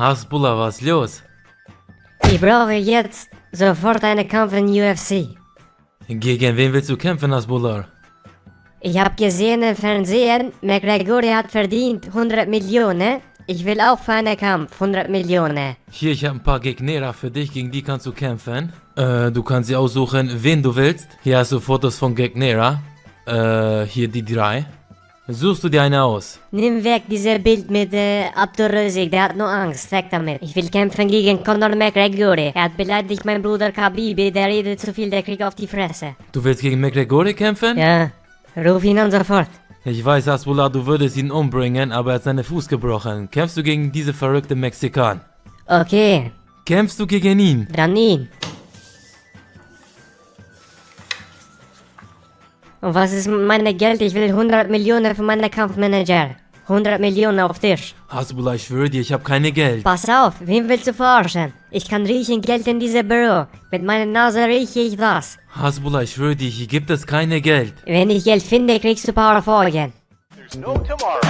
Hasbulla, was los? Ich brauche jetzt sofort einen Kampf in UFC. Gegen wen willst du kämpfen, Hasbulla? Ich habe gesehen im Fernsehen, McGregor hat verdient 100 Millionen. Ich will auch für einen Kampf 100 Millionen. Hier, ich habe ein paar Gegner für dich, gegen die kannst du kämpfen. Äh, du kannst dir aussuchen, wen du willst. Hier hast du Fotos von Gegnera. Äh, hier die drei. Suchst du dir eine aus? Nimm weg dieses Bild mit äh, Abdurrösig, der hat nur Angst. Weg damit. Ich will kämpfen gegen Conor McGregor. Er hat beleidigt meinen Bruder Khabibi, der redet zu viel, der kriegt auf die Fresse. Du willst gegen McGregor kämpfen? Ja, ruf ihn an sofort. Ich weiß, Asbullah, du würdest ihn umbringen, aber er hat seinen Fuß gebrochen. Kämpfst du gegen diese verrückte Mexikan? Okay, Kämpfst du gegen ihn? dann ihn. Und was ist mit meinem Geld? Ich will 100 Millionen für meinen Kampfmanager. 100 Millionen auf Tisch. Hasbullah, ich schwöre dir, ich habe keine Geld. Pass auf, wen willst du verarschen? Ich kann riechen Geld in diesem Büro. Mit meiner Nase rieche ich das. Hasbullah, ich schwöre dir, hier gibt es keine Geld. Wenn ich Geld finde, kriegst du ein paar Folgen. There's no tomorrow.